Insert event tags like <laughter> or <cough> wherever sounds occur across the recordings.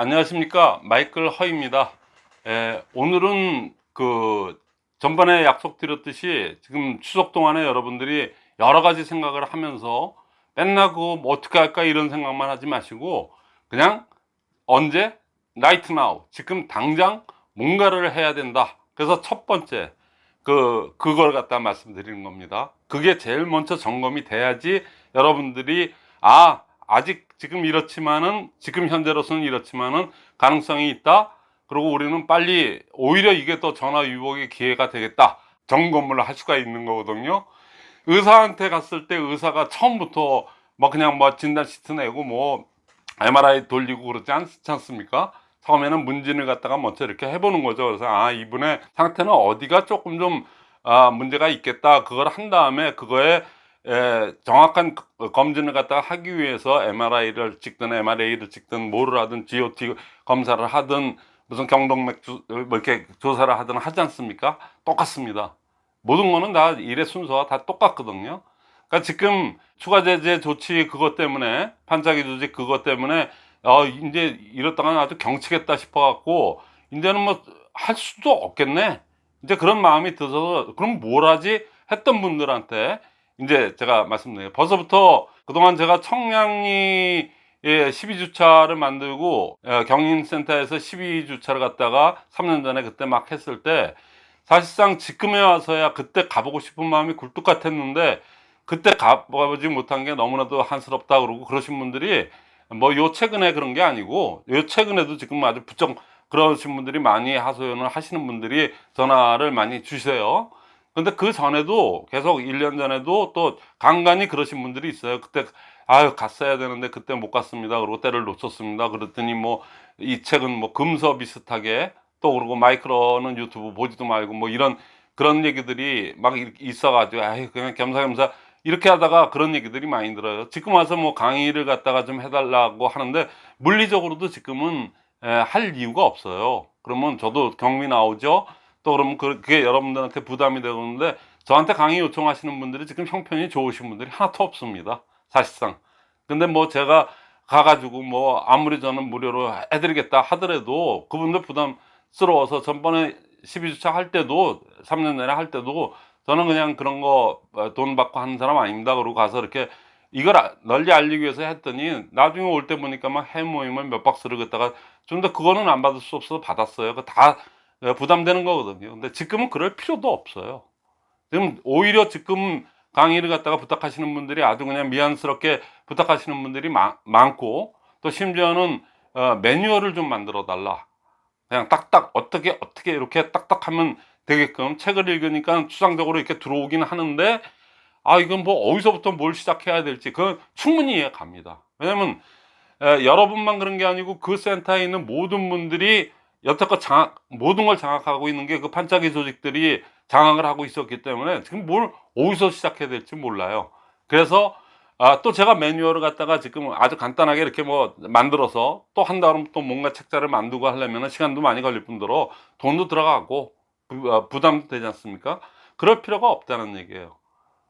안녕하십니까. 마이클 허입니다. 에, 오늘은 그 전번에 약속드렸듯이 지금 추석 동안에 여러분들이 여러 가지 생각을 하면서 맨날 그거 뭐 어떻게 할까 이런 생각만 하지 마시고 그냥 언제? 나이트 나우 지금 당장 뭔가를 해야 된다. 그래서 첫 번째 그 그걸 갖다 말씀드리는 겁니다. 그게 제일 먼저 점검이 돼야지 여러분들이 아 아직 지금 이렇지만은 지금 현재로서는 이렇지만은 가능성이 있다. 그리고 우리는 빨리 오히려 이게 또 전화 위복의 기회가 되겠다. 점검을 할 수가 있는 거거든요. 의사한테 갔을 때 의사가 처음부터 뭐 그냥 뭐 진단 시트 내고 뭐 MRI 돌리고 그러지 않지 않습니까? 처음에는 문진을 갖다가 먼저 이렇게 해보는 거죠. 그래서 아 이분의 상태는 어디가 조금 좀 아, 문제가 있겠다. 그걸 한 다음에 그거에 에, 정확한 그- 검진을 갖다가 하기 위해서 MRI를 찍든 MRA를 찍든 뭐를 하든 GOT 검사를 하든 무슨 경동맥 주, 뭐 이렇게 조사를 하든 하지 않습니까? 똑같습니다. 모든 거는 다 일의 순서가 다 똑같거든요. 그러니까 지금 추가 제재 조치 그것 때문에 판짜기 조직 그것 때문에 어 이제 이렇다가는 아주 경치겠다 싶어 갖고 이제는 뭐 할 수도 없겠네. 이제 그런 마음이 들어서 그럼 뭘 하지 했던 분들한테 이제 제가 말씀드려요. 벌써부터 그동안 제가 청량리 에 12주차를 만들고 어, 경인센터에서 12주차를 갖다가 3년 전에 그때 막 했을 때 사실상 지금에 와서야 그때 가보고 싶은 마음이 굴뚝 같았는데 그때 가보지 못한 게 너무나도 한스럽다 그러고 그러신 분들이 뭐 요 최근에 그런 게 아니고 요 최근에도 지금 아주 부쩍 그러신 분들이 많이 하소연을 하시는 분들이 전화를 많이 주세요. 근데 그 전에도 계속 1년 전에도 또 간간히 그러신 분들이 있어요. 그때 아유 갔어야 되는데 그때 못 갔습니다. 그리고 때를 놓쳤습니다. 그랬더니 뭐 이 책은 뭐 금서 비슷하게 또 그러고 마이크로는 유튜브 보지도 말고 뭐 이런 그런 얘기들이 막 있어 가지고 아유 그냥 겸사겸사 이렇게 하다가 그런 얘기들이 많이 들어요. 지금 와서 뭐 강의를 갖다가 좀 해달라고 하는데 물리적으로도 지금은 에, 할 이유가 없어요. 그러면 저도 경미 나오죠. 또 그러면 그- 그게 여러분들한테 부담이 되는데 저한테 강의 요청하시는 분들이 지금 형편이 좋으신 분들이 하나도 없습니다. 사실상. 근데 뭐 제가 가가지고 뭐 아무리 저는 무료로 해드리겠다 하더라도 그분들 부담스러워서 전번에 12주차 할 때도 3년 전에 할 때도 저는 그냥 그런 거 돈 받고 하는 사람 아닙니다. 그러고 가서 이렇게 이걸 아- 널리 알리기 위해서 했더니 나중에 올 때 보니까 막 해모임을 몇 박스를 갖다가 좀 더 그거는 안 받을 수 없어서 받았어요. 그거 다 어, 부담되는 거거든요. 근데 지금은 그럴 필요도 없어요. 지금 오히려 지금 강의를 갖다가 부탁하시는 분들이 아주 그냥 미안스럽게 부탁하시는 분들이 마- 많고 또 심지어는 어, 매뉴얼을 좀 만들어 달라. 그냥 딱딱 어떻게 어떻게 이렇게 딱딱 하면 되게끔 책을 읽으니까 추상적으로 이렇게 들어오긴 하는데 아 이건 뭐 어디서부터 뭘 시작해야 될지 그건 충분히 이해 갑니다. 왜냐면 에, 여러분만 그런 게 아니고 그 센터에 있는 모든 분들이 여태껏 장악, 모든 걸 장악하고 있는 게 그 판짜기 조직들이 장악을 하고 있었기 때문에 지금 뭘 어디서 시작해야 될지 몰라요. 그래서 아, 또 제가 매뉴얼을 갖다가 지금 아주 간단하게 이렇게 뭐 만들어서 또 한 다음 또 뭔가 책자를 만들고 하려면 시간도 많이 걸릴 뿐더러 돈도 들어가고 부, 아, 부담도 되지 않습니까? 그럴 필요가 없다는 얘기예요.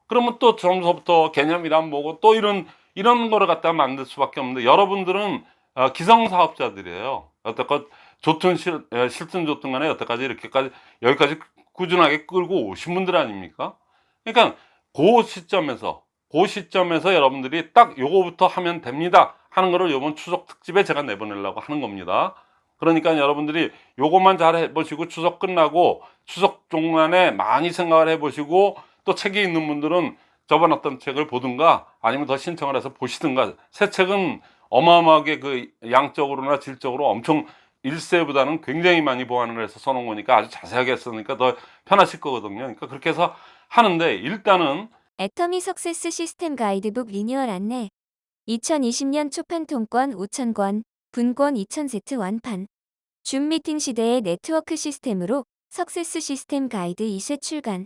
그러면 또 처음부터 개념이란 뭐고 또 이런 이런 거를 갖다가 만들 수밖에 없는데 여러분들은 어, 기성사업자들이에요. 여태껏 좋든 싫, 에, 싫든 좋든 간에 여태까지 이렇게까지 여기까지 꾸준하게 끌고 오신 분들 아닙니까? 그러니까 그 시점에서 그 시점에서 여러분들이 딱 요거부터 하면 됩니다 하는 거를 요번 추석 특집에 제가 내보내려고 하는 겁니다. 그러니까 여러분들이 요것만 잘 해보시고 추석 끝나고 추석 동안에 많이 생각을 해보시고 또 책이 있는 분들은 저번 어떤 책을 보든가 아니면 더 신청을 해서 보시든가 새 책은 어마어마하게 그 양적으로나 질적으로 엄청 일세보다는 굉장히 많이 보완을 해서 써놓은 거니까 아주 자세하게 했으니까 더 편하실 거거든요. 그러니까 그렇게 해서 하는데 일단은 애터미 석세스 시스템 가이드북 리뉴얼 안내 2020년 초판 통권 5,000권, 분권 2,000세트 완판 줌 미팅 시대의 네트워크 시스템으로 석세스 시스템 가이드 2쇄 출간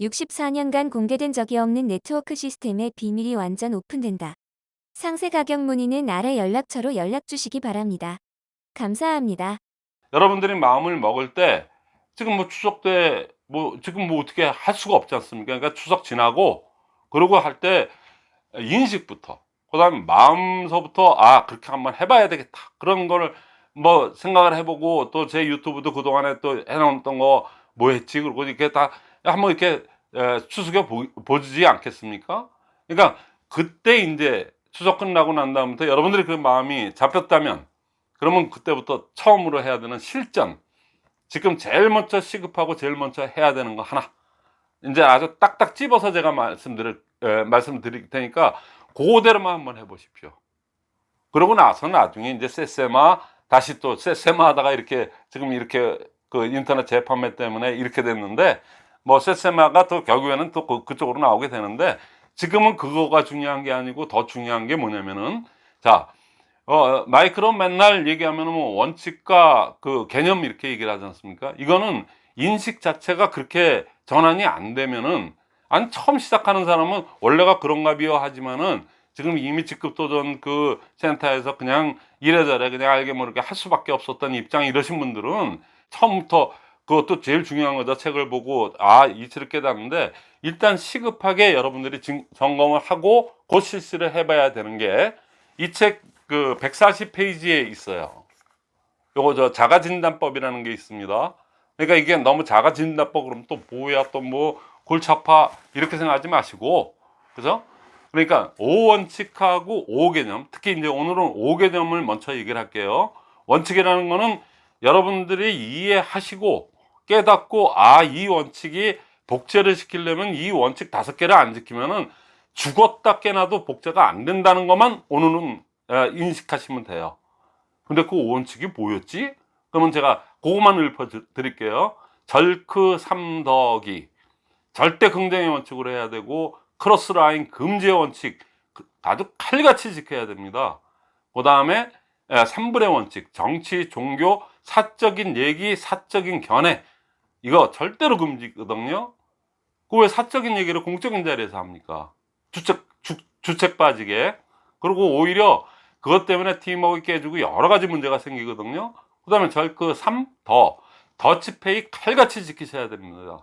64년간 공개된 적이 없는 네트워크 시스템의 비밀이 완전 오픈된다. 상세 가격 문의는 아래 연락처로 연락 주시기 바랍니다. 감사합니다. 여러분들이 마음을 먹을 때 지금 뭐 추석 때 뭐 지금 뭐 어떻게 할 수가 없지 않습니까? 그러니까 추석 지나고 그러고 할 때 인식부터 그 다음에 마음서부터 아 그렇게 한번 해봐야 되겠다 그런 거를 뭐 생각을 해보고 또 제 유튜브도 그동안에 또 해놓았던 거 뭐 했지 그러고 이렇게 다 한번 이렇게 보, 보지 않겠습니까? 그러니까 그때 이제 추석 끝나고 난 다음부터 여러분들이 그 마음이 잡혔다면 그러면 그때부터 처음으로 해야 되는 실전 지금 제일 먼저 시급하고 제일 먼저 해야 되는 거 하나 이제 아주 딱딱 집어서 제가 말씀드릴 에, 말씀드릴 테니까 그대로만 한번 해보십시오. 그러고 나서 나중에 이제 세세마 다시 또 세세마 하다가 이렇게 지금 이렇게 그 인터넷 재판매 때문에 이렇게 됐는데 뭐 세세마가 또 결국에는 또 그, 그쪽으로 나오게 되는데 지금은 그거가 중요한 게 아니고 더 중요한 게 뭐냐면은 자 어, 마이크로 맨날 얘기하면은 뭐 원칙과 그 개념 이렇게 얘기를 하지 않습니까? 이거는 인식 자체가 그렇게 전환이 안 되면은 아니 처음 시작하는 사람은 원래가 그런가 비요 하지만은 지금 이미 직급 도전 그 센터에서 그냥 이래저래 그냥 알게 모르게 할 수밖에 없었던 입장 이러신 분들은 처음부터 그것도 제일 중요한 거죠. 책을 보고 아 이치를 깨닫는데 일단 시급하게 여러분들이 진- 점검을 하고 곧 실시를 해봐야 되는 게 이 책 그 140페이지에 있어요. 요거 저 자가진단법이라는 게 있습니다. 그러니까 이게 너무 자가진단법 그러면 또 뭐야 또 뭐 골치 아파 이렇게 생각하지 마시고 그죠? 그러니까 5원칙하고 5개념 특히 이제 오늘은 5개념을 먼저 얘기를 할게요. 원칙이라는 거는 여러분들이 이해하시고 깨닫고 아 이 원칙이 복제를 시키려면 이 원칙 다섯 개를 안 지키면은 죽었다 깨나도 복제가 안 된다는 것만 오늘은 에, 인식하시면 돼요. 근데 그 원칙이 뭐였지? 그러면 제가 그것만 읊어 드- 드릴게요. 절크 삼덕이 절대 긍정의 원칙으로 해야 되고 cross line 금지의 원칙 그- 아주 칼같이 지켜야 됩니다. 그 다음에 3분의 원칙 정치, 종교, 사적인 얘기, 사적인 견해 이거 절대로 금지거든요. 그 왜 사적인 얘기를 공적인 자리에서 합니까? 주책, 주, 주책 빠지게. 그리고 오히려 그것 때문에 팀워크 깨지고 여러 가지 문제가 생기거든요. 그 다음에 절그 3, 더. 더치페이 칼같이 지키셔야 됩니다.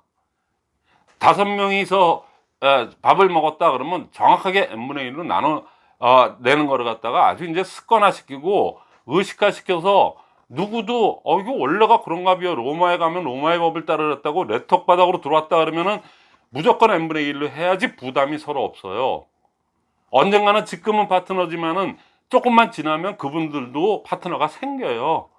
다섯 명이서 에, 밥을 먹었다 그러면 정확하게 n분의 1로 나눠 어, 내는 거를 갖다가 아주 이제 습관화 시키고 의식화 시켜서 누구도 어 이거 원래가 그런가 봐요 로마에 가면 로마의 법을 따르랬다고 레톡 바닥으로 들어왔다 그러면은 무조건 n분의 1로 해야지 부담이 서로 없어요 언젠가는 지금은 파트너지만은 조금만 지나면 그분들도 파트너가 생겨요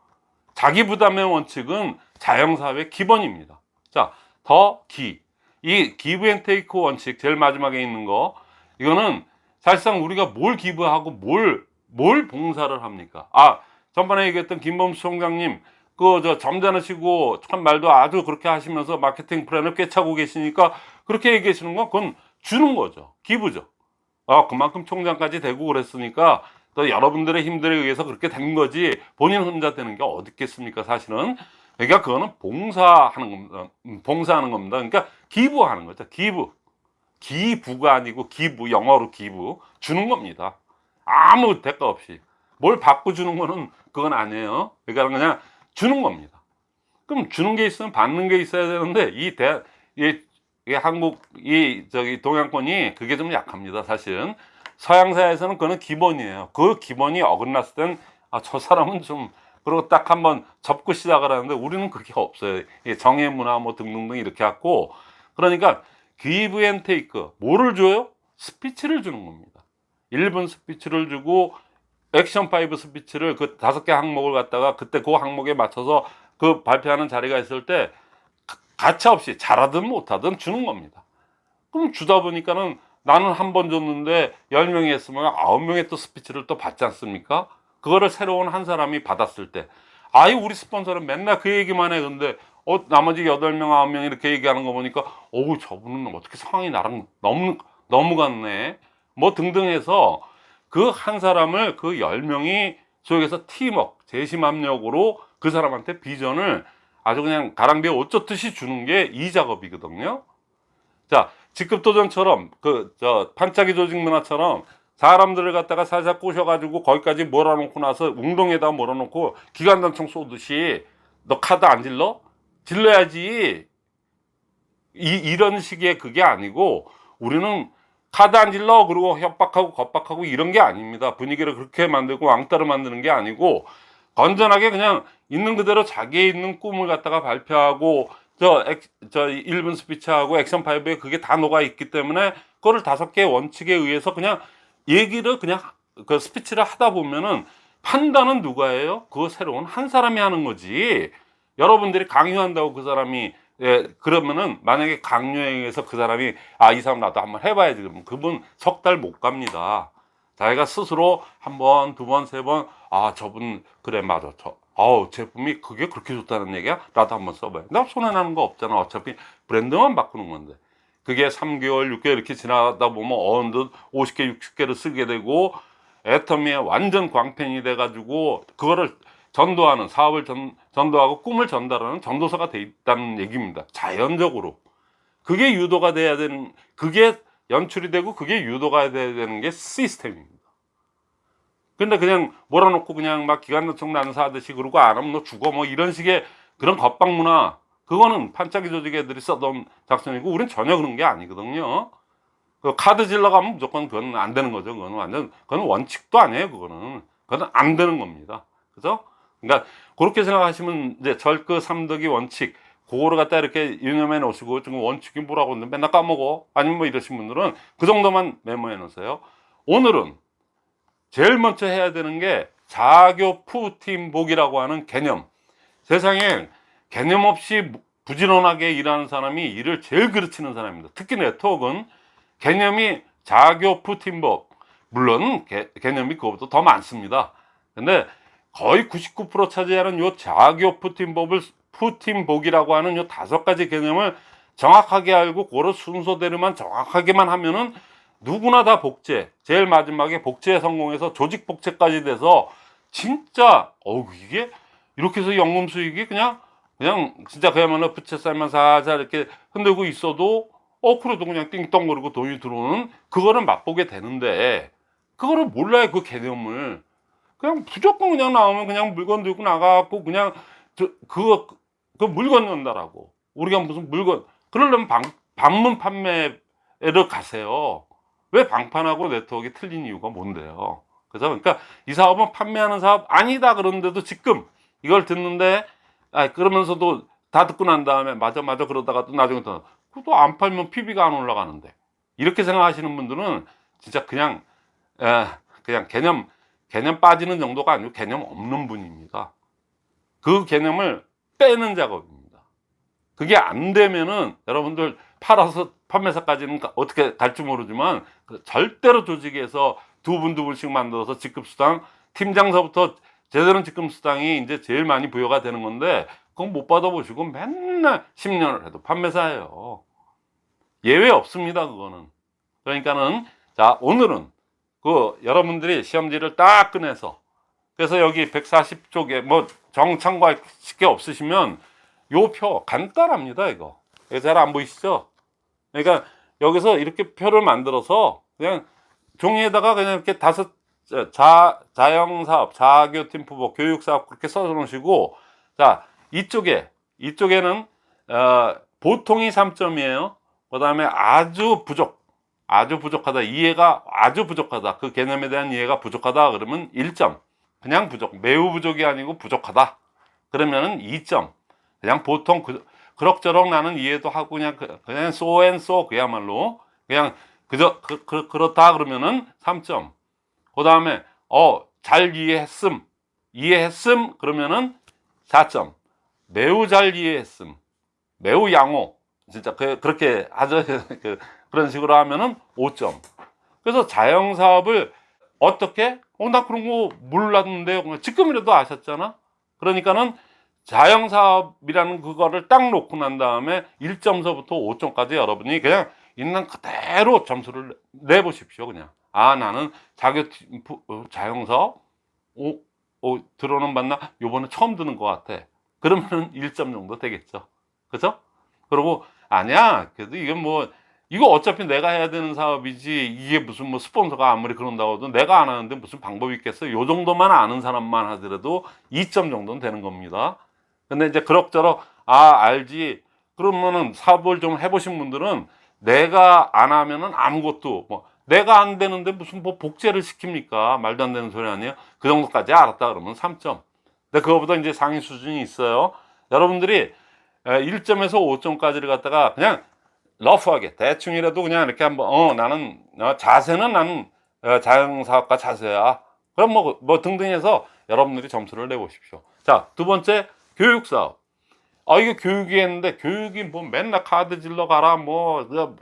자기 부담의 원칙은 자영사회 기본입니다 자 더 기 이 give and take 원칙 제일 마지막에 있는 거 이거는 사실상 우리가 뭘 기부하고 뭘, 뭘 봉사를 합니까? 아, 전번에 얘기했던 김범수 총장님, 그, 저, 점잖으시고, 참 말도 아주 그렇게 하시면서 마케팅 플랜을 꿰차고 계시니까 그렇게 얘기하시는 건 그건 주는 거죠. 기부죠. 아, 그만큼 총장까지 되고 그랬으니까 또 여러분들의 힘들에 의해서 그렇게 된 거지 본인 혼자 되는 게 어디 있겠습니까, 사실은. 그러니까 그거는 봉사하는 겁니다. 음, 봉사하는 겁니다. 그러니까 기부하는 거죠. 기부. 기부가 아니고 기부 영어로 기부 주는 겁니다 아무 대가 없이 뭘 받고 주는 거는 그건 아니에요 그러니까 그냥 주는 겁니다 그럼 주는 게 있으면 받는 게 있어야 되는데 이 대, 이, 이 한국 이 저기 동양권이 그게 좀 약합니다 사실은 서양사에서는 그거는 기본이에요. 그 기본이 어긋났을 땐 아 저 사람은 좀 그리고 딱 한번 접고 시작을 하는데 우리는 그게 없어요. 이 정의 문화 뭐 등등등 이렇게 갖고 그러니까 give and take 뭐를 줘요? 스피치를 주는 겁니다. 1분 스피치를 주고 액션 5 스피치를 그 다섯 개 항목을 갖다가 그때 그 항목에 맞춰서 그 발표하는 자리가 있을 때 가- 가차 없이 잘하든 못하든 주는 겁니다. 그럼 주다 보니까는 나는 한 번 줬는데 10명이 했으면 9명의 또 스피치를 또 받지 않습니까? 그거를 새로운 한 사람이 받았을 때. 아이 우리 스폰서는 맨날 그 얘기만 해. 근데 어 나머지 8명 9명 이렇게 얘기하는 거 보니까 어우 저분은 어떻게 상황이 나랑 너무 너무 같네. 뭐 등등 해서 그 한 사람을 그 10명이 소위해서 팀워크 재심 합력으로 그 사람한테 비전을 아주 그냥 가랑비에 옷 젖듯이 주는 게 이 작업이거든요. 자 직급도전처럼 그 저 반짝이 조직 문화처럼 사람들을 갖다가 살살 꼬셔가지고 거기까지 몰아놓고 나서 웅동에다 몰아놓고 기관단총 쏘듯이 너 카드 안 질러? 질러야지. 이, 이런 식의 그게 아니고 우리는 카드 안 질러? 그리고 협박하고 겁박하고 이런 게 아닙니다. 분위기를 그렇게 만들고 왕따로 만드는 게 아니고 건전하게 그냥 있는 그대로 자기의 있는 꿈을 갖다가 발표하고 저, 액, 저 1분 스피치하고 액션 5에 그게 다 녹아 있기 때문에 그거를 다섯 개의 원칙에 의해서 그냥 얘기를 그냥 그 스피치를 하다 보면은 판단은 누가 해요? 그거 새로운 한 사람이 하는 거지. 여러분들이 강요한다고 그 사람이 예, 그러면은 만약에 강요에 의해서 그 사람이 아 이 사람 나도 한번 해봐야지 그러면 그분 석 달 못 갑니다. 자기가 스스로 한 번, 두 번, 세 번, 아, 저분, 그래, 맞아. 저, 아우, 제품이 그게 그렇게 좋다는 얘기야? 나도 한번 써봐요. 나 손해나는 거 없잖아. 어차피 브랜드만 바꾸는 건데. 그게 3개월, 6개월 이렇게 지나다 보면 어느덧 50개, 60개를 쓰게 되고, 애터미에 완전 광팬이 돼 가지고, 그거를 전도하는, 사업을 전, 전도하고 꿈을 전달하는 전도사가 돼 있다는 얘기입니다. 자연적으로. 그게 유도가 돼야 되는, 그게 연출이 되고 그게 유도가 돼야 되는 게 시스템입니다. 근데 그냥 몰아놓고 그냥 막 기관 요청 난사 하듯이 그러고 안 하면 너 죽어 뭐 이런 식의 그런 겁방 문화 그거는 판짜기 조직 애들이 써던 작전이고 우린 전혀 그런 게 아니거든요. 그 카드 질러 가면 무조건 그건 안 되는 거죠. 그거는 완전 그건 원칙도 아니에요. 그거는 그건 안 되는 겁니다. 그죠? 그러니까 그렇게 생각하시면 이제 절그 삼덕이 원칙 그거를 갖다 이렇게 유념해 놓으시고 지금 원칙이 뭐라고 했는데 맨날 까먹어 아니면 뭐 이러신 분들은 그 정도만 메모해 놓으세요 오늘은 제일 먼저 해야 되는 게 자교 푸팀복이라고 하는 개념. 세상에 개념 없이 부지런하게 일하는 사람이 일을 제일 그르치는 사람입니다. 특히 네트워크는 개념이 자교 푸팀복. 물론 개, 개념이 그것보다 더 많습니다. 근데 거의 99% 차지하는 요 자교 푸팀복을 푸팀복이라고 하는 요 다섯 가지 개념을 정확하게 알고 그런 순서대로만 정확하게만 하면은 누구나 다 복제. 제일 마지막에 복제에 성공해서 조직 복제까지 돼서 진짜 어우 이게 이렇게 해서 연금 수익이 그냥 그냥 진짜 그야말로 부채살만 살살 이렇게 흔들고 있어도 어 그래도 그냥 띵동거리고 돈이 들어오는 그거를 맛보게 되는데 그거를 몰라요 그 개념을. 그냥 무조건 그냥 나오면 그냥 물건 들고 나가고 그냥 저, 그거 그 물건 연다라고. 우리가 무슨 물건. 그러려면 방, 방문 판매를 가세요 왜 방판하고 네트워크가 틀린 이유가 뭔데요? 그래서 그러니까 이 사업은 판매하는 사업 아니다 그런데도 지금 이걸 듣는데 아 그러면서도 다 듣고 난 다음에 맞아 맞아 그러다가 또 나중에 또 그것도 안 팔면 PB가 안 올라가는데. 이렇게 생각하시는 분들은 진짜 그냥 에, 그냥 개념 개념 빠지는 정도가 아니고 개념 없는 분입니다. 그 개념을 빼는 작업입니다. 그게 안 되면은 여러분들 팔아서 판매사까지는 가- 어떻게 갈지 모르지만 그 절대로 조직에서 두 분 두 분씩 만들어서 직급수당 팀장서부터 제대로 직급수당이 이제 제일 많이 부여가 되는 건데 그건 못 받아보시고 맨날 10년을 해도 판매사예요. 예외 없습니다. 그거는. 그러니까는 자 오늘은 그 여러분들이 시험지를 딱 꺼내서 그래서 여기 140쪽에 뭐 정참고할 게 없으시면 요 표 간단합니다 이거 잘 안 보이시죠 그러니까 여기서 이렇게 표를 만들어서 그냥 종이에다가 그냥 이렇게 다섯 자, 자영사업, 자교팀프복, 교육사업 그렇게 써서 놓으시고 자 이쪽에 이쪽에는 어, 보통이 3점이에요. 그 다음에 아주 부족 아주 부족하다. 이해가 아주 부족하다. 그 개념에 대한 이해가 부족하다. 그러면 1점. 그냥 부족 매우 부족이 아니고 부족하다. 그러면은 2점. 그냥 보통 그, 그럭저럭 나는 이해도 하고 그냥 그- 그냥 so and so 그야말로 그냥 그저 그, 그, 그렇다 그러면은 3점. 그 다음에 어 잘 이해했음. 이해했음 그러면은 4점. 매우 잘 이해했음. 매우 양호. 진짜 그, 그렇게 하죠. <laughs> 그, 그런 식으로 하면은 5점. 그래서 자영사업을 어떻게? 어 나 그런 거 몰랐는데 지금이라도 아셨잖아? 그러니까는 자영사업이라는 그거를 딱 놓고 난 다음에 1점서부터 5점까지 여러분이 그냥 있는 그대로 점수를 내보십시오 그냥. 아 나는 자교 어, 자영사업? 오, 오 들어는 봤나? 요번에 처음 듣는 것 같아. 그러면은 1점 정도 되겠죠. 그죠? 그리고 아니야. 그래도 이게 뭐 이거 어차피 내가 해야 되는 사업이지 이게 무슨 뭐 스폰서가 아무리 그런다고 해도 내가 안 하는데 무슨 방법이 있겠어? 요 정도만 아는 사람만 하더라도 2점 정도는 되는 겁니다 근데 이제 그럭저럭 아 알지 그러면은 사업을 좀 해보신 분들은 내가 안 하면은 아무것도 뭐 내가 안 되는데 무슨 뭐 복제를 시킵니까 말도 안 되는 소리 아니에요 그 정도까지 알았다 그러면 3점 근데 그거보다 이제 상위 수준이 있어요. 여러분들이 1점에서 5점까지를 갖다가 그냥 러프하게 대충이라도 그냥 이렇게 한번 어 나는 어, 자세는 나는 어, 자영사업가 자세야. 그럼 뭐, 뭐 등등 해서 여러분들이 점수를 내보십시오. 자, 두 번째 교육사업. 아, 이게 교육이 했는데 교육이 뭐 맨날 카드 질러 가라 뭐 그,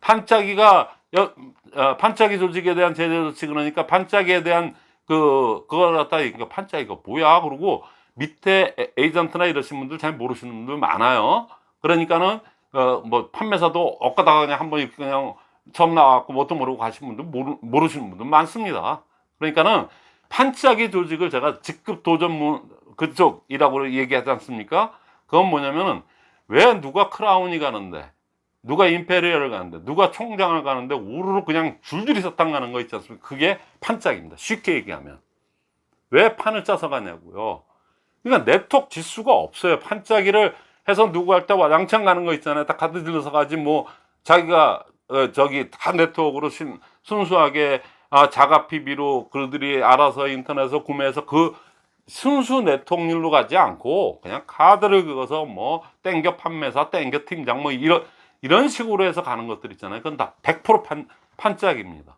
반짝이가 여, 어, 반짝이 조직에 대한 제재 조치 그러니까 반짝이에 대한 그 그걸 갖다 이거 반짝이가 뭐야 그러고 밑에 에- 에이전트나 이러신 분들 잘 모르시는 분들 많아요. 그러니까는 어, 뭐 판매사도 엇가다가 그냥 한번 이렇게 그냥 처음 나왔고 뭣도 모르고 가신 분들 모르, 모르시는 분들 많습니다. 그러니까는 반짝이 조직을 제가 직급 도전 그쪽이라고 얘기하지 않습니까? 그건 뭐냐면은 왜 누가 크라운이 가는데 누가 임페리얼을 가는데 누가 총장을 가는데 우르르 그냥 줄줄이 사탕 가는 거 있지 않습니까? 그게 판짝입니다. 쉽게 얘기하면 왜 판을 짜서 가냐고요. 그러니까 네트워크 지수가 없어요. 판짜기를 해서 누구 할 때 와장창 가는 거 있잖아요. 다 카드 질러서 가지 뭐 자기가 어, 저기 다 네트워크로 신, 순수하게 아, 자가 PB로 그들이 알아서 인터넷에서 구매해서 그 순수 네트워크로 가지 않고 그냥 카드를 긁어서 뭐 땡겨 판매사, 땡겨 팀장 뭐 이런 이런 식으로 해서 가는 것들 있잖아요. 그건 다 100% 판, 판짝입니다.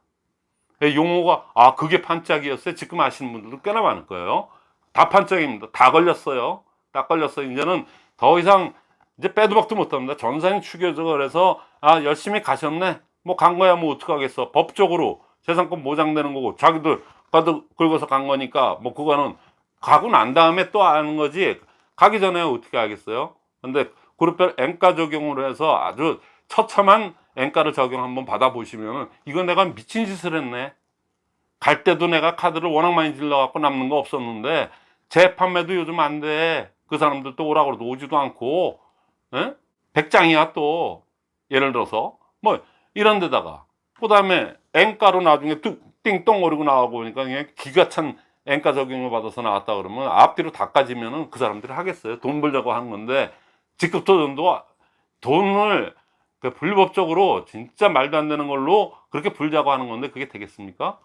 용어가 아 그게 판짝이었어요. 지금 아시는 분들도 꽤나 많을 거예요. 다 판짝입니다. 다 걸렸어요. 다 걸렸어요. 이제는 더 이상 이제 빼도 박도 못합니다. 전산이 추겨져 그래서 아 열심히 가셨네. 뭐 간 거야 뭐 어떡하겠어. 법적으로 재산권 보장되는 거고 자기들 가도 긁어서 간 거니까 뭐 그거는 가고 난 다음에 또 아는 거지 가기 전에 어떻게 하겠어요? 근데 그룹별 엔가 적용으로 해서 아주 처참한 엔가를 적용 한번 받아 보시면은 이건 내가 미친 짓을 했네. 갈 때도 내가 카드를 워낙 많이 질러 갖고 남는 거 없었는데 재판매도 요즘 안 돼. 그 사람들 또 오라고 해도 오지도 않고 에? 백장이야 또 예를 들어서 뭐 이런 데다가 그 다음에 엔가로 나중에 뚝 띵똥거리고 나오고 보니까 그냥 기가 찬 엔가 적용을 받아서 나왔다 그러면 앞뒤로 다 까지면은 그 사람들이 하겠어요. 돈 벌려고 하는 건데 직급도전도 돈을 그 불법적으로 진짜 말도 안 되는 걸로 그렇게 불자고 하는 건데 그게 되겠습니까?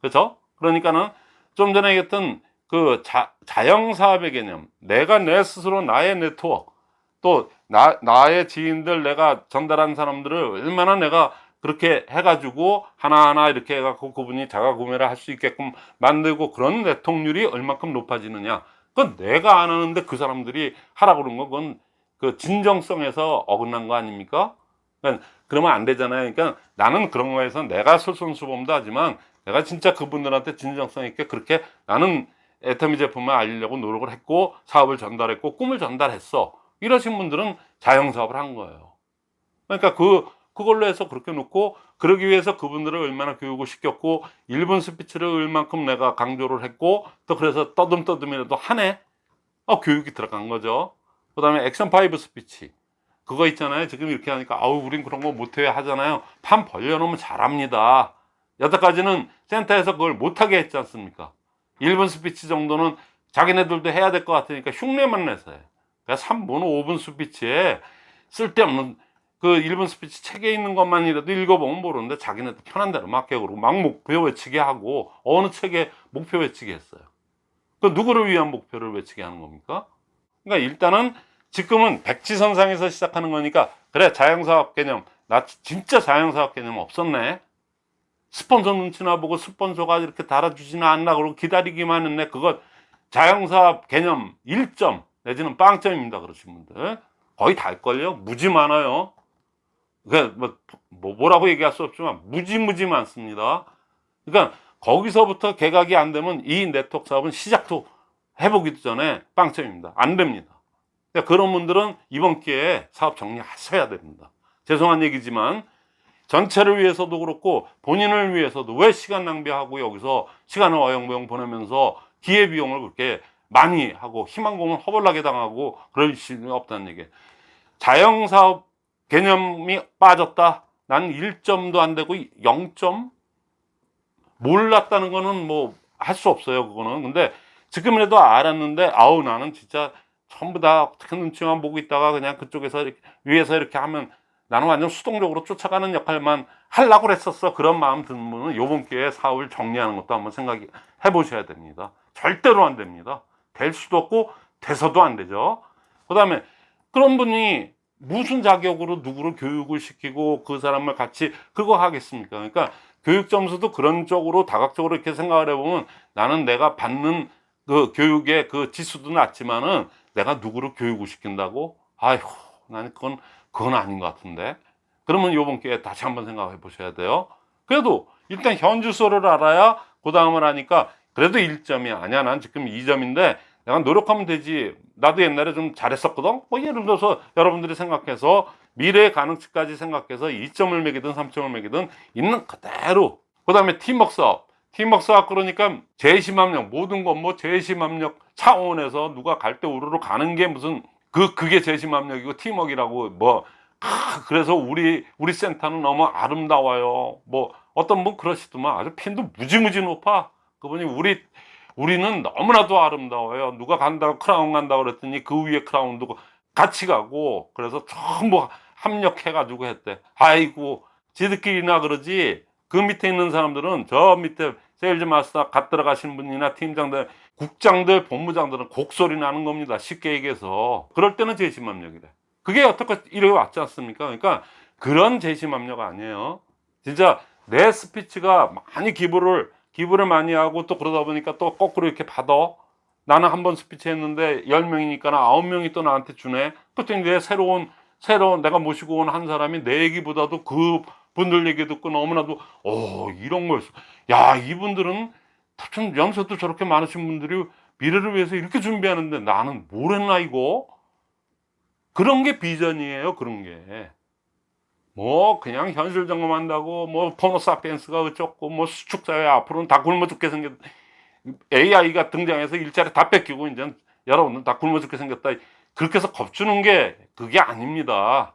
그렇죠? 그러니까는 좀 전에 얘기했던 그 자, 자영사업의 개념 내가 내 스스로 나의 네트워크 또 나, 나의 지인들 내가 전달한 사람들을 얼마나 내가 그렇게 해가지고 하나하나 이렇게 해갖고 그분이 자가 구매를 할 수 있게끔 만들고 그런 내통률이 얼마큼 높아지느냐 그건 내가 안 하는데 그 사람들이 하라고 그런 거 그건 그 진정성에서 어긋난 거 아닙니까? 그러니까 그러면 안 되잖아요. 그러니까 나는 그런 거에서 내가 솔선수범도 하지만 내가 진짜 그분들한테 진정성 있게 그렇게 나는 애터미 제품을 알리려고 노력을 했고 사업을 전달했고 꿈을 전달했어. 이러신 분들은 자영사업을 한 거예요. 그러니까 그 그걸로 해서 그렇게 놓고 그러기 위해서 그분들을 얼마나 교육을 시켰고 1분 스피치를 얼만큼 내가 강조를 했고 또 그래서 떠듬떠듬이라도 하네. 어, 교육이 들어간 거죠. 그 다음에 액션 5 스피치. 그거 있잖아요. 지금 이렇게 하니까 아우 우린 그런 거 못해 하잖아요. 판 벌려놓으면 잘합니다. 여태까지는 센터에서 그걸 못하게 했지 않습니까? 1분 스피치 정도는 자기네들도 해야 될 것 같으니까 흉내만 내서 해. 그러니까 3분, 5분 스피치에 쓸데없는 그 1분 스피치 책에 있는 것만이라도 읽어보면 모르는데 자기네들 편한 대로 맡겨 그러고 막 목표 외치게 하고 어느 책에 목표 외치게 했어요. 그 누구를 위한 목표를 외치게 하는 겁니까? 그러니까 일단은 지금은 백지선상에서 시작하는 거니까 그래 자영사업 개념. 나 진짜 자영사업 개념 없었네. 스폰서 눈치나 보고 스폰서가 이렇게 달아주지는 않나 그러고 기다리기만 했네. 그거 자영사업 개념 1점 내지는 빵점입니다 그러신 분들. 거의 달걸요. 무지 많아요 그러니까 뭐, 뭐 뭐라고 얘기할 수 없지만 무지무지 많습니다. 그러니까 거기서부터 개각이 안 되면 이 네트워크 사업은 시작도 해보기도 전에 빵점입니다. 안 됩니다. 그러니까 그런 분들은 이번 기회에 사업 정리하셔야 됩니다. 죄송한 얘기지만 전체를 위해서도 그렇고 본인을 위해서도 왜 시간 낭비하고 여기서 시간을 어영부영 보내면서 기회비용을 그렇게 많이 하고 희망고문 허벌나게 당하고 그럴 수는 없다는 얘기. 자영사업 개념이 빠졌다. 난 1점도 안 되고 0점? 몰랐다는 거는 뭐 할 수 없어요. 그거는. 근데 지금이라도 알았는데 아우 나는 진짜 전부 다 어떻게 눈치만 보고 있다가 그냥 그쪽에서 이렇게, 위에서 이렇게 하면 나는 완전 수동적으로 쫓아가는 역할만 하려고 그랬었어. 그런 마음 드는 분은 요번 기회에 사업을 정리하는 것도 한번 생각해 보셔야 됩니다. 절대로 안 됩니다. 될 수도 없고 돼서도 안 되죠. 그 다음에 그런 분이 무슨 자격으로 누구를 교육을 시키고 그 사람을 같이 그거 하겠습니까? 그러니까 교육 점수도 그런 쪽으로 다각적으로 이렇게 생각을 해보면 나는 내가 받는 그 교육의 그 지수도 낮지만은 내가 누구를 교육을 시킨다고? 아이고, 나는 그건, 그건 아닌 것 같은데. 그러면 요번 기회에 다시 한번 생각해 보셔야 돼요. 그래도 일단 현주소를 알아야 그 다음을 하니까 그래도 1점이 아니야. 난 지금 2점인데 내가 노력하면 되지. 나도 옛날에 좀 잘했었거든. 뭐 예를 들어서 여러분들이 생각해서 미래의 가능치까지 생각해서 2점을 매기든 3점을 매기든 있는 그대로. 그 다음에 팀워크 사업. 팀워크 사업 그러니까 재심합력 모든 건 뭐 재심합력 차원에서 누가 갈 때 우르르 가는 게 무슨 그 그게 재심합력이고 팀워크라고 뭐 아, 그래서 우리 우리 센터는 너무 아름다워요. 뭐 어떤 분 그러시더만 아주 핀도 무지무지 높아. 그분이 우리 우리는 너무나도 아름다워요. 누가 간다고 크라운 간다고 그랬더니 그 위에 크라운도 같이 가고 그래서 전부 합력해 가지고 했대. 아이고 지들끼리나 그러지 그 밑에 있는 사람들은 저 밑에 세일즈 마스터 갓 들어가신 분이나 팀장들 국장들 본부장들은 곡소리 나는 겁니다. 쉽게 얘기해서 그럴 때는 제심합력이래. 그게 어떻게 이래 왔지 않습니까? 그러니까 그런 제심합력 아니에요. 진짜 내 스피치가 많이 give를 give를 많이 하고 또 그러다 보니까 또 거꾸로 이렇게 받아. 나는 한 번 스피치 했는데 10명이니까 9명이 또 나한테 주네. 그때 이제 새로운 새로운 내가 모시고 온 한 사람이 내 얘기보다도 그 분들 얘기 듣고 너무나도 어 이런 걸야 이분들은 참 연세도 저렇게 많으신 분들이 미래를 위해서 이렇게 준비하는데 나는 뭘 했나 이거 그런 게 비전이에요 그런 게 뭐 그냥 현실 점검한다고 뭐 포노사피엔스가 어쩌고 뭐 수축사회 앞으로는 다 굶어 죽게 생겼 AI가 등장해서 일자리 다 뺏기고 이제 여러분들 다 굶어 죽게 생겼다. 그렇게 해서 겁주는 게 그게 아닙니다.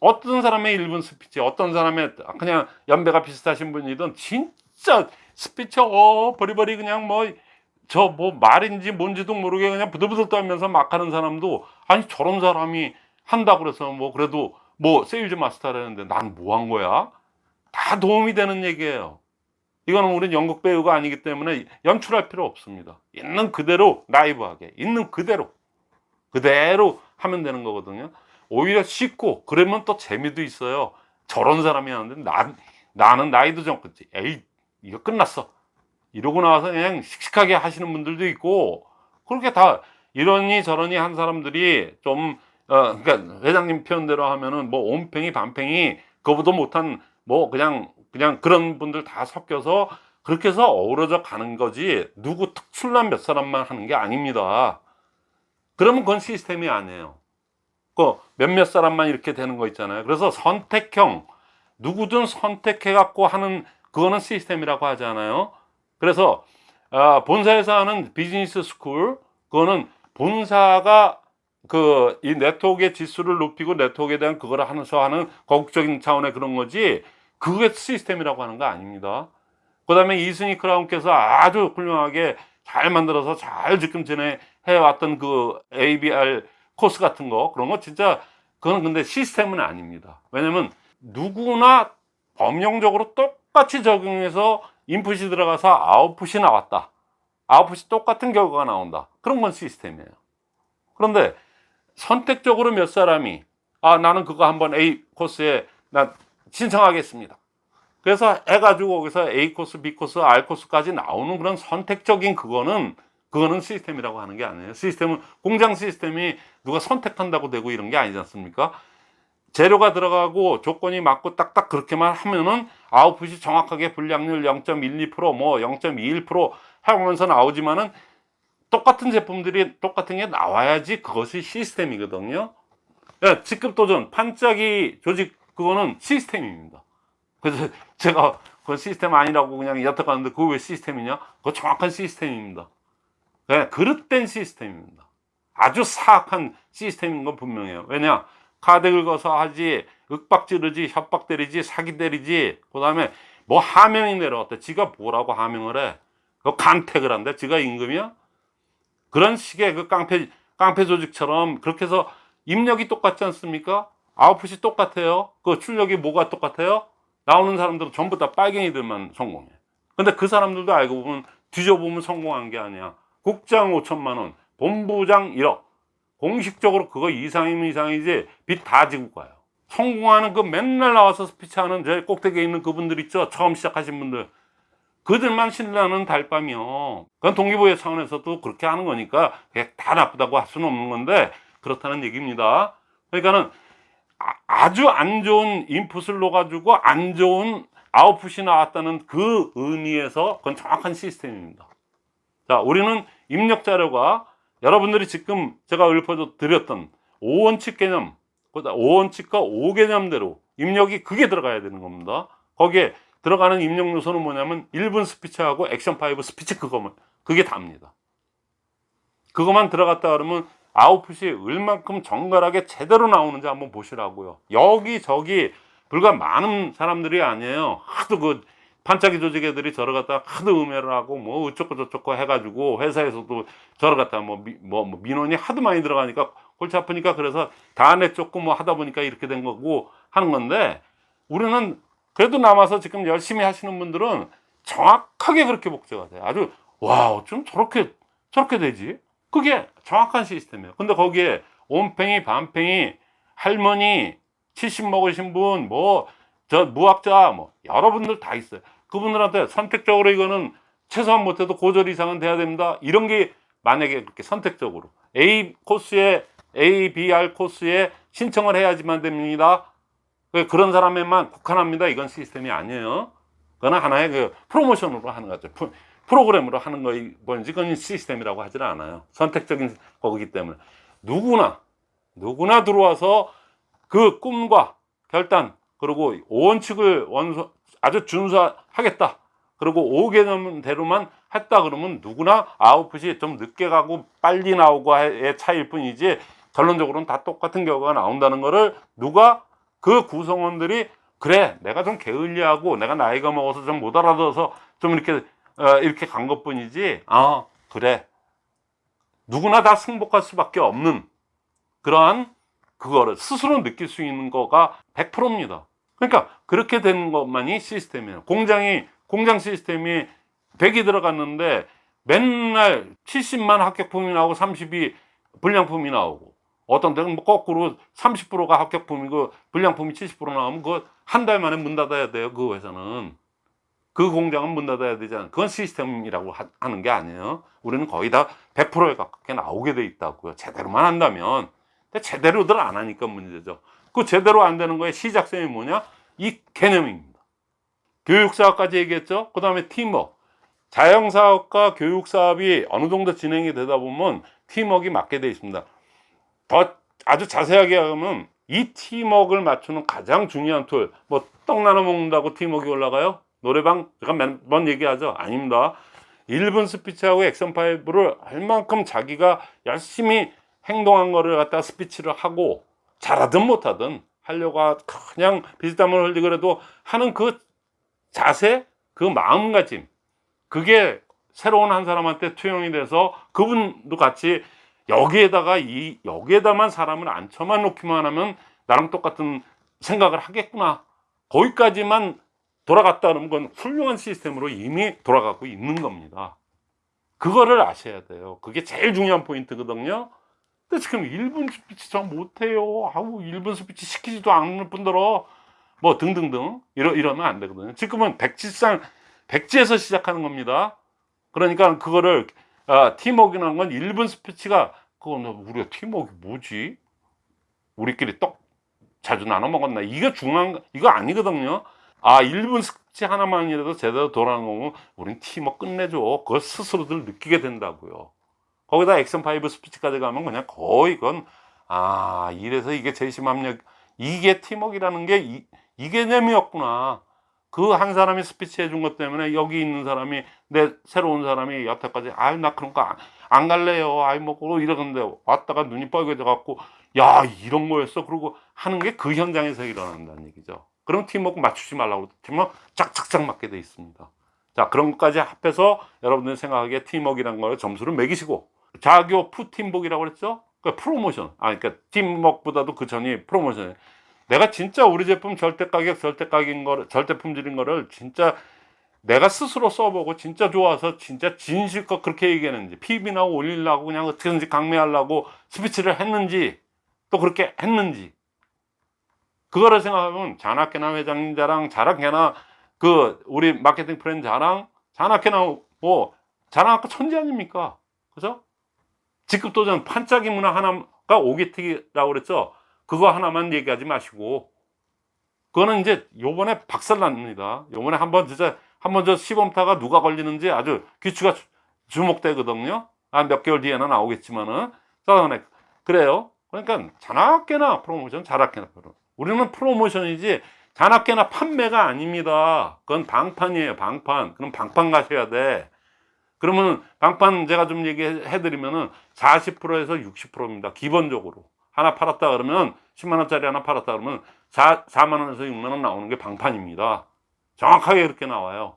어떤 사람의 1분 스피치 어떤 사람의 그냥 연배가 비슷하신 분이든 진짜 스피치 어리버리 그냥 뭐저뭐 말인지 뭔지도 모르게 그냥 부들부들 떨면서 막 하는 사람도 아니 저런 사람이 한다 그래서 뭐 그래도 뭐 세일즈 마스터라는데 난 뭐 한 거야? 다 도움이 되는 얘기예요. 이거는 우리는 연극 배우가 아니기 때문에 연출할 필요 없습니다. 있는 그대로 라이브하게 있는 그대로 그대로 하면 되는 거거든요. 오히려 쉽고 그러면 또 재미도 있어요. 저런 사람이 하는데 난 나는 나이도 좀 그지. 에이 이거 끝났어. 이러고 나와서 그냥 씩씩하게 하시는 분들도 있고 그렇게 다 이러니 저러니 한 사람들이 좀 어, 그러니까 회장님 표현대로 하면은 뭐 온팽이 반팽이 그거보다 못한 뭐 그냥 그냥 그런 분들 다 섞여서 그렇게 해서 어우러져 가는 거지 누구 특출난 몇 사람만 하는 게 아닙니다. 그러면 그건 시스템이 아니에요. 그 몇몇 사람만 이렇게 되는 거 있잖아요. 그래서 선택형 누구든 선택해 갖고 하는 그거는 시스템이라고 하잖아요. 그래서 아, 본사에서 하는 비즈니스 스쿨 그거는 본사가 그 이 네트워크의 지수를 높이고 네트워크에 대한 그거를 하면서 하는 거국적인 차원의 그런 거지 그게 시스템이라고 하는 거 아닙니다. 그 다음에 이승희 크라운께서 아주 훌륭하게 잘 만들어서 잘 지금 전에 해왔던 그 ABR 코스 같은 거 그런 거 진짜 그건 근데 시스템은 아닙니다. 왜냐면 누구나 범용적으로 똑같이 적용해서 인풋이 들어가서 아웃풋이 나왔다. 아웃풋이 똑같은 결과가 나온다. 그런 건 시스템이에요. 그런데 선택적으로 몇 사람이 아 나는 그거 한번 A 코스에 나 신청하겠습니다. 그래서 해가지고 거기서 A 코스, B 코스, R 코스까지 나오는 그런 선택적인 그거는 그거는 시스템이라고 하는 게 아니에요. 시스템은 공장 시스템이 누가 선택한다고 되고 이런 게 아니지 않습니까? 재료가 들어가고 조건이 맞고 딱딱 그렇게만 하면은 아웃풋이 정확하게 불량률 0.12%뭐 0.21% 하면서 나오지만은 똑같은 제품들이 똑같은 게 나와야지 그것이 시스템이거든요. 야, 직급 도전, 반짝이 조직 그거는 시스템입니다. 그래서 <laughs> 제가 그 시스템 아니라고 그냥 여쭤봤는데 그거 왜 시스템이냐? 그거 정확한 시스템입니다. 네, 그릇된 시스템입니다. 아주 사악한 시스템인 건 분명해요. 왜냐? 카드 긁어서 하지, 윽박 지르지, 협박 때리지, 사기 때리지, 그 다음에 뭐 하명이 내려왔대. 지가 뭐라고 하명을 해? 그 간택을 한대. 지가 임금이야? 그런 식의 그 깡패, 깡패 조직처럼 그렇게 해서 입력이 똑같지 않습니까? 아웃풋이 똑같아요. 그 출력이 뭐가 똑같아요? 나오는 사람들은 전부 다 빨갱이들만 성공해. 근데 그 사람들도 알고 보면 뒤져보면 성공한 게 아니야. 국장 5천만 원, 본부장 1억. 공식적으로 그거 이상이면 이상이지 빚 다 지고 가요. 성공하는 그 맨날 나와서 스피치하는 제 꼭대기에 있는 그분들 있죠. 처음 시작하신 분들. 그들만 신나는 달밤이요. 그건 동기부여 차원에서도 그렇게 하는 거니까 다 나쁘다고 할 수는 없는 건데 그렇다는 얘기입니다. 그러니까는 아, 주 안 좋은 인풋을 넣어가지고 안 좋은 아웃풋이 나왔다는 그 의미에서 그건 정확한 시스템입니다. 자, 우리는 입력 자료가 여러분들이 지금 제가 읊어 드렸던 5원칙 개념, 5원칙과 5개념대로 입력이 그게 들어가야 되는 겁니다. 거기에 들어가는 입력 요소는 뭐냐면 1분 스피치하고 액션 5 스피치 그거만, 그게 답니다. 그것만 들어갔다 그러면 아웃풋이 얼만큼 정갈하게 제대로 나오는지 한번 보시라고요. 여기저기 불과 많은 사람들이 아니에요. 하도 그 반짝이 조직 애들이 저러 갖다 하도 음해를 하고 뭐 어쩌고 저쩌고 해가지고 회사에서도 저러 갖다 뭐, 미, 뭐, 뭐 민원이 하도 많이 들어가니까 골치 아프니까 그래서 다 내쫓고 뭐 하다 보니까 이렇게 된 거고 하는 건데 우리는 그래도 남아서 지금 열심히 하시는 분들은 정확하게 그렇게 복제가 돼요. 아주 와 어쩜 저렇게 저렇게 되지? 그게 정확한 시스템이에요. 근데 거기에 온팽이 반팽이 할머니 70 먹으신 분 뭐 저 무학자 뭐 여러분들 다 있어요. 그분들한테 선택적으로 이거는 최소한 못해도 고졸 이상은 돼야 됩니다. 이런 게 만약에 그렇게 선택적으로 A 코스에 A, B, R 코스에 신청을 해야지만 됩니다. 그 그런 사람에만 국한합니다. 이건 시스템이 아니에요. 그건 하나의 그 프로모션으로 하는 거죠. 프- 프로그램으로 하는 거이 뭔지 그건 시스템이라고 하질 않아요. 선택적인 거기 때문에 누구나 누구나 들어와서 그 꿈과 결단 그리고 오원칙을 원소 아주 준수하겠다. 그리고 5개념대로만 했다 그러면 누구나 아웃풋이 좀 늦게 가고 빨리 나오고의 차이일 뿐이지 결론적으로는 다 똑같은 결과가 나온다는 거를 누가 그 구성원들이 그래 내가 좀 게을리하고 내가 나이가 먹어서 좀 못 알아들어서 좀 이렇게 어, 이렇게 간 것뿐이지 아 그래 누구나 다 승복할 수밖에 없는 그러한 그거를 스스로 느낄 수 있는 거가 100%입니다. 그러니까 그렇게 된 것만이 시스템이에요. 공장이 공장 시스템이 100이 들어갔는데 맨날 70만 합격품이 나오고 30이 불량품이 나오고 어떤 데는 뭐 거꾸로 30%가 합격품이고 불량품이 70% 나오면 그거 한 달 만에 문 닫아야 돼요. 그 회사는. 그 공장은 문 닫아야 되잖아요. 그건 시스템이라고 하, 하는 게 아니에요. 우리는 거의 다 100%에 가깝게 나오게 돼 있다고요. 제대로만 한다면. 근데 제대로들 안 하니까 문제죠. 그 제대로 안 되는 거의 시작점이 뭐냐? 이 개념입니다. 교육사업까지 얘기했죠. 그 다음에 팀워크. 자영사업과 교육사업이 어느 정도 진행이 되다 보면 팀워크가 맞게 돼 있습니다. 더 아주 자세하게 하면 이 팀워크를 맞추는 가장 중요한 tool. 뭐 떡 나눠 먹는다고 팀워크가 올라가요? 노래방 제가 몇번 얘기하죠. 아닙니다. 1분 스피치하고 액션 five를 얼만큼 자기가 열심히 행동한 거를 갖다 스피치를 하고 잘하든 못하든 하려고 하- 그냥 비슷함을 흘리고 그래도 하는 그 자세, 그 마음가짐 그게 새로운 한 사람한테 투영이 돼서 그분도 같이 여기에다가 이 여기에다만 사람을 앉혀만 놓기만 하면 나랑 똑같은 생각을 하겠구나 거기까지만 돌아갔다는 건 훌륭한 시스템으로 이미 돌아가고 있는 겁니다. 그거를 아셔야 돼요. 그게 제일 중요한 포인트거든요. 근데 지금 1분 스피치 저 못해요. 아우 1분 스피치 시키지도 않는 분들어 뭐 등등등 이러, 이러면 안 되거든요. 지금은 백지상 백지에서 시작하는 겁니다. 그러니까 그거를 아, 팀워크라는 건 1분 스피치가 그건 우리가 팀워크 뭐지? 우리끼리 떡 자주 나눠 먹었나? 이게 중요한 거- 이거 아니거든요. 아 1분 스피치 하나만이라도 제대로 돌아가는 거면 우린 팀워크 끝내줘. 그걸 스스로들 느끼게 된다고요. 거기다 action five 스피치까지 가면 그냥 거의 그건 아 이래서 이게 제심합력 이게 팀워크라는 게 이, 이 개념이었구나. 그 한 사람이 스피치 해준 것 때문에 여기 있는 사람이 내 새로운 사람이 여태까지 아유 나 그런 거 안 갈래요. 아이 먹고 이러는데 왔다가 눈이 빨개져 갖고 야 이런 거였어. 그러고 하는 게 그 현장에서 일어난다는 얘기죠. 그럼 팀워크 맞추지 말라고 팀워크 짝짝짝 맞게 돼 있습니다. 자 그런 것까지 합해서 여러분들 생각하기에 팀워크라는 걸 점수를 매기시고 자교프팀복이라고 그랬죠? 그 프로모션. 아, 그러니까 팀워크보다도 그 전이 프로모션. 내가 진짜 우리 제품 절대 가격, 절대 가격인 거를, 절대 품질인 거를 진짜 내가 스스로 써보고 진짜 좋아서 진짜 진실껏 그렇게 얘기했는지 PB나 올리려고 그냥 어떻게든지 강매하려고 스피치를 했는지 또 그렇게 했는지. 그거를 생각하면 자나깨나 회장님 자랑 자나깨나 그 우리 마케팅 플랜 자랑 자나깨나 뭐 자나깨 천재 아닙니까? 그죠? 직급 도전 판짜기 문화 하나가 오기특이라고 그랬죠 그거 하나만 얘기하지 마시고. 그거는 이제 요번에 박살납니다. 요번에 한번 진짜 한번 저 시범타가 누가 걸리는지 아주 귀추가 주- 주목되거든요. 한 몇 개월 뒤에는 나오겠지만은. 그래서 그래요. 그러니까 자나깨나 프로모션 자나깨나 프로 우리는 프로모션이지 자나깨나 판매가 아닙니다. 그건 방판이에요 방판. 그럼 방판 가셔야 돼. 그러면 방판 제가 좀 얘기해 드리면은 40%에서 60%입니다 기본적으로 하나 팔았다 그러면 10만 원짜리 하나 팔았다 그러면 4, 4만 원에서 6만 원 나오는 게 방판입니다. 정확하게 그렇게 나와요.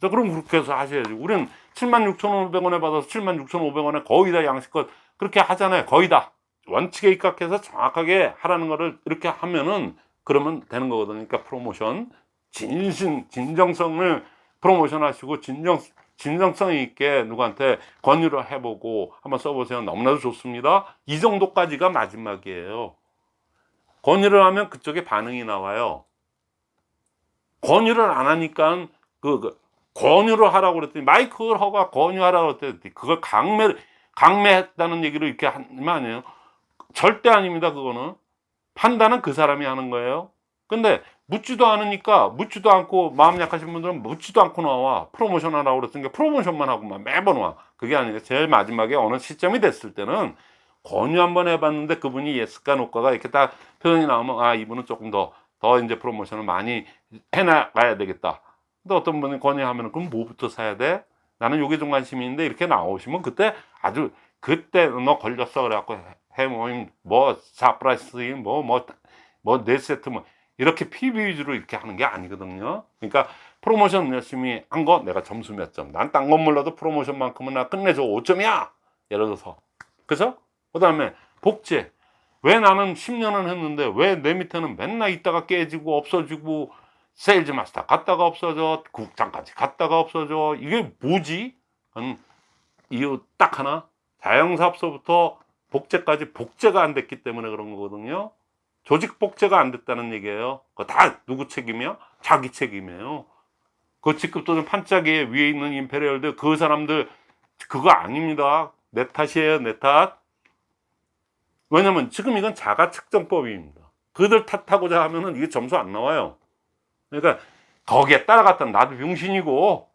자, 그럼 그렇게 해서 하셔야지. 우리는 7만 6,500원에 받아서 7만 6,500원에 거의 다 양식껏 그렇게 하잖아요. 거의 다. 원칙에 입각해서 정확하게 하라는 거를 이렇게 하면은 그러면 되는 거거든요. 그러니까 프로모션. 진심 진정성을 프로모션 하시고 진정 진정성 있게 누구한테 권유를 해보고 한번 써보세요. 너무나도 좋습니다. 이 정도까지가 마지막이에요. 권유를 하면 그쪽에 반응이 나와요. 권유를 안 하니까 그, 그 권유를 하라고 그랬더니 마이클 허가 권유하라고 그랬더니 그걸 강매 강매했다는 얘기를 이렇게 하면 아니에요? 절대 아닙니다 그거는. 판단은 그 사람이 하는 거예요. 근데 묻지도 않으니까 묻지도 않고 마음 약하신 분들은 묻지도 않고 나와. 프로모션 하라고 그랬으니까 프로모션만 하고만 매번 와. 그게 아니라 제일 마지막에 어느 시점이 됐을 때는 권유 한번 해봤는데 그분이 yes가 no가가 이렇게 딱 표현이 나오면 아 이분은 조금 더더 이제 프로모션을 많이 해나가야 되겠다. 근데 어떤 분이 권유하면 그럼 뭐부터 사야 돼? 나는 요게 좀 관심이 있는데 이렇게 나오시면 그때 아주 그때 너 걸렸어 그래갖고 해모임 뭐 사프라이스 뭐뭐뭐 네 세트 뭐 이렇게 PB 위주로 이렇게 하는 게 아니거든요. 그러니까 프로모션 열심히 한 거 내가 점수 몇 점 난 딴 건 몰라도 프로모션만큼은 나 끝내줘 5점이야! 예를 들어서. 그죠? 그 다음에 복제. 왜 나는 10년을 했는데 왜 내 밑에는 맨날 있다가 깨지고 없어지고 세일즈 마스터 갔다가 없어져 국장까지 갔다가 없어져 이게 뭐지? 음, 이유 딱 하나. 자영사업소부터 복제까지 복제가 안 됐기 때문에 그런 거거든요 조직 복제가 안 됐다는 얘기예요. 그거 다 누구 책임이야? 자기 책임이에요. 그 직급 또는 판짜기에 위에 있는 임페리얼들 그 사람들 그거 아닙니다. 내 탓이에요 내탓. 왜냐면 지금 이건 자가 측정법입니다. 그들 탓하고자 하면은 이게 점수 안 나와요. 그러니까 거기에 따라갔던 나도 병신이고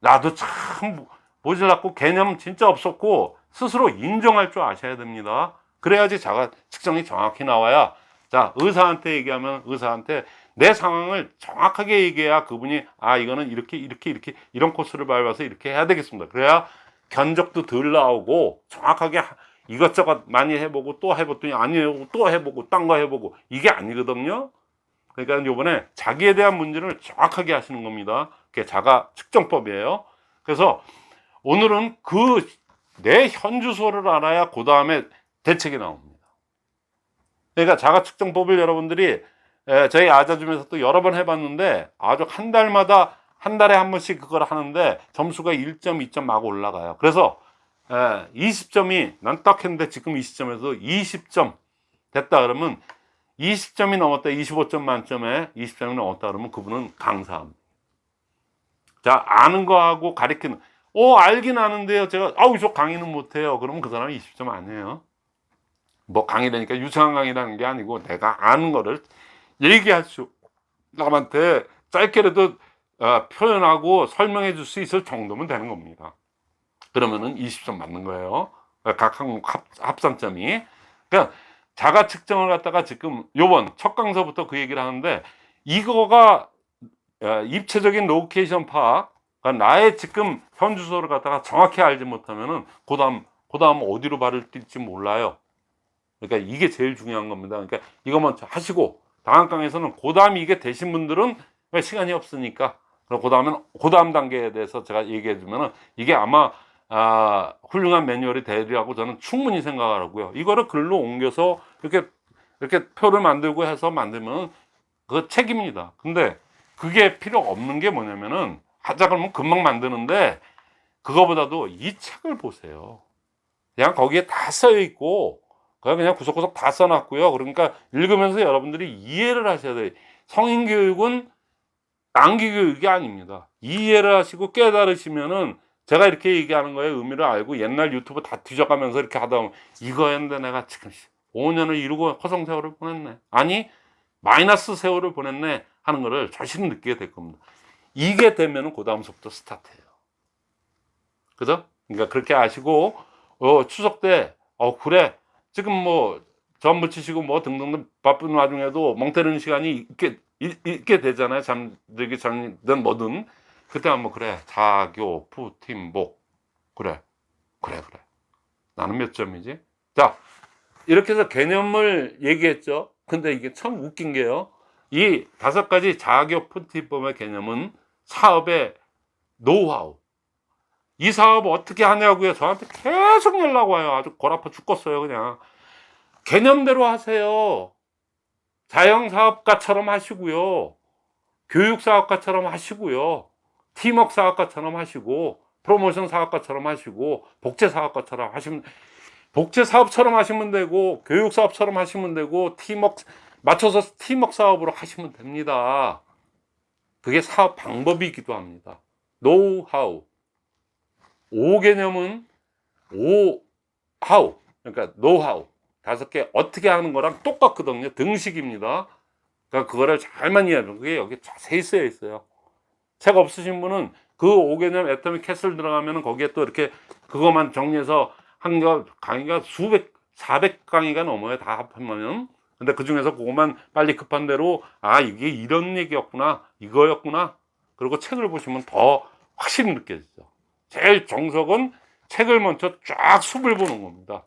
나도 참 모질랐고 개념 진짜 없었고 스스로 인정할 줄 아셔야 됩니다 그래야지 자가 측정이 정확히 나와야 자 의사한테 얘기하면 의사한테 내 상황을 정확하게 얘기해야 그분이 아 이거는 이렇게 이렇게 이렇게 이런 코스를 밟아서 이렇게 해야 되겠습니다. 그래야 견적도 덜 나오고 정확하게 하- 이것저것 많이 해보고 또 해봤더니 아니에요. 또 해보고 딴 거 해보고 이게 아니거든요. 그러니까 요번에 자기에 대한 문제를 정확하게 하시는 겁니다. 그게 자가 측정법이에요. 그래서 오늘은 그 내 현 주소를 알아야 그 다음에 대책이 나옵니다 그러니까 자가 측정법을 여러분들이 에, 저희 아자줌에서 또 여러 번 해봤는데 아주 한 달마다 한 달에 한 번씩 그걸 하는데 점수가 1점, 2점 막 올라가요. 그래서 에, 20점이 난 딱 했는데 지금 이 시점에서 20점 됐다 그러면 20점이 넘었다 25점 만점에 20점이 넘었다 그러면 그분은 강사합니다. 자 아는 거하고 가리키는 어 알긴 아는데요 제가 아우 저 강의는 못해요 그러면 그 사람은 20점 아니에요 뭐 강의라니까 유창한 강의라는 게 아니고 내가 아는 거를 얘기할 수 남한테 짧게라도 어, 표현하고 설명해 줄 수 있을 정도면 되는 겁니다. 그러면은 20점 맞는 거예요. 각 항목 합, 합산점이. 그러니까 자가 측정을 갖다가 지금 요번 첫 강서부터 그 얘기를 하는데 이거가 어, 입체적인 로케이션 파악 그러니까 나의 지금 현 주소를 갖다가 정확히 알지 못하면은 그 다음 그 다음 어디로 발을 뛸지 몰라요 그러니까 이게 제일 중요한 겁니다 그러니까 먼저 하시고 다음 강에서는 그 다음 이게 되신 분들은 왜 시간이 없으니까 그럼 그다음엔 그 다음 단계에 대해서 제가 얘기해 주면은 이게 아마 아, 훌륭한 매뉴얼이 되리라고 저는 충분히 생각을 하고요. 이거를 글로 옮겨서 이렇게 이렇게 표를 만들고 해서 만들면 그 책입니다. 근데 그게 필요 없는 게 뭐냐면은 하자 그러면 금방 만드는데 그거보다도 이 책을 보세요. 그냥 거기에 다 써 있고 그냥 구석구석 다 써놨고요. 그러니까 읽으면서 여러분들이 이해를 하셔야 돼요. 성인 교육은 암기 교육이 아닙니다. 이해를 하시고 깨달으시면은 제가 이렇게 얘기하는 거에 의미를 알고 옛날 유튜브 다 뒤져가면서 이렇게 하다 보면 이거였는데 내가 지금 5년을 이루고 허송 세월을 보냈네. 아니 마이너스 세월을 보냈네 하는 거를 자신은 느끼게 될 겁니다. 이게 되면은 그 다음부터 스타트예요. 그죠? 그러니까 그렇게 아시고 어, 추석 때 어 그래 지금 뭐전 붙이시고 뭐 등등등 바쁜 와중에도 멍 때리는 시간이 있게 있- 있게 되잖아요. 잠들기 전이든 뭐든 그때 한번 그래 자교 푸팀복 그래 그래 그래 나는 몇 점이지? 자 이렇게 해서 개념을 얘기했죠. 근데 이게 참 웃긴 게요. 이 다섯 가지 자교 푸팀법의 개념은 사업의 노하우 이 사업 어떻게 하냐고요. 저한테 계속 연락 와요. 아주 골 아파 죽겠어요, 그냥. 개념대로 하세요. 자영사업가처럼 하시고요. 교육사업가처럼 하시고요. 팀워크 사업가처럼 하시고, 프로모션 사업가처럼 하시고, 복제사업가처럼 하시면, 복제사업처럼 하시면 되고, 교육사업처럼 하시면 되고, 팀워크, 맞춰서 팀워크 사업으로 하시면 됩니다. 그게 사업 방법이기도 합니다. 노하우. 오 개념은 오 how 그러니까 노하우. 다섯 개 어떻게 하는 거랑 똑같거든요. 등식입니다. 그러니까 그거를 잘만 이해하는 그게 여기 자세히 쓰여 있어요. 책 없으신 분은 그오 개념 애터미 캐슬 들어가면은 거기에 또 이렇게 그것만 정리해서 한 거 강의가 수백 400 강의가 넘어요. 다 합하면. 근데 그 중에서 그것만 빨리 급한 대로 아 이게 이런 얘기였구나 이거였구나. 그리고 책을 보시면 더 확실히 느껴지죠 제일 정석은 책을 먼저 쫙 숲을 보는 겁니다.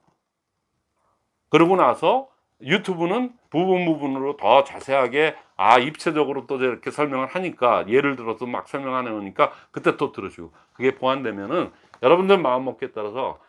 그러고 나서 유튜브는 부분 부분으로 더 자세하게 아 입체적으로 또 이렇게 설명을 하니까 예를 들어서 막 설명하는 거니까 그때 또 들으시고 그게 보완되면은 여러분들 마음 먹기에 따라서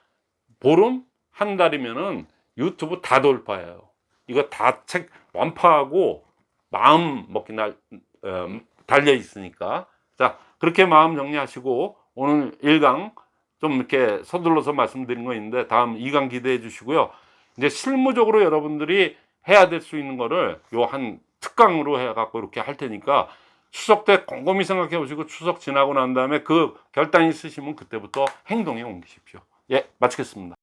보름 한 달이면은 유튜브 다 돌파해요. 이거 다 책 완파하고 마음 먹기 날 어, 달려 있으니까 자 그렇게 마음 정리하시고 오늘 1강 좀 이렇게 서둘러서 말씀드린 거 있는데 다음 2강 기대해 주시고요. 이제 실무적으로 여러분들이 해야 될 수 있는 거를 요 한 특강으로 해 갖고 이렇게 할 테니까 추석 때 곰곰이 생각해 보시고 추석 지나고 난 다음에 그 결단 있으시면 그때부터 행동에 옮기십시오. 예, 마치겠습니다.